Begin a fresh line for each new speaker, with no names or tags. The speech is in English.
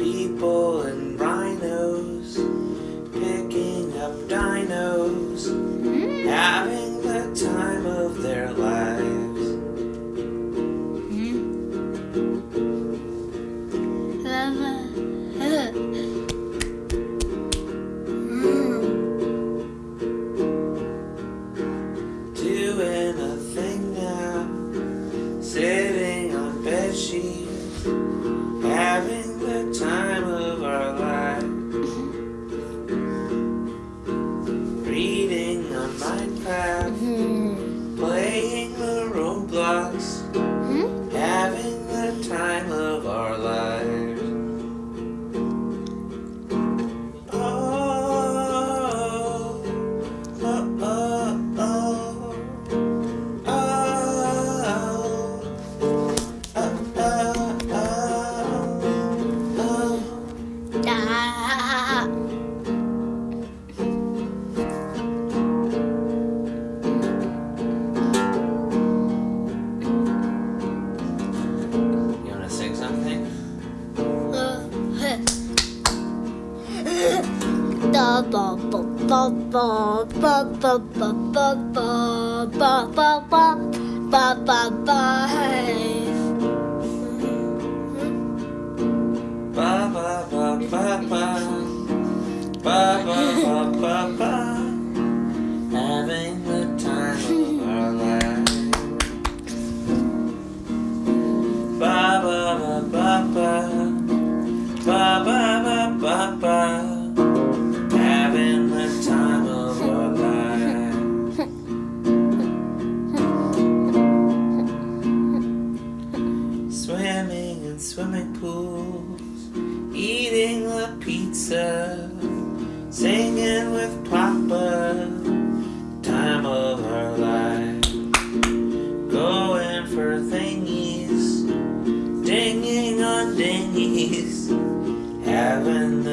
people and rhinos picking up dinos. On Minecraft, playing the Roblox, hmm? having the time of our lives. Oh, oh, oh, oh, oh, oh, oh, oh, oh. You Having the time of our Ba Ba ba ba ba ba Ba ba ba ba in swimming pools Eating the pizza Singing with Papa. Time of our life. Going for thingies Dinging on dinghies Having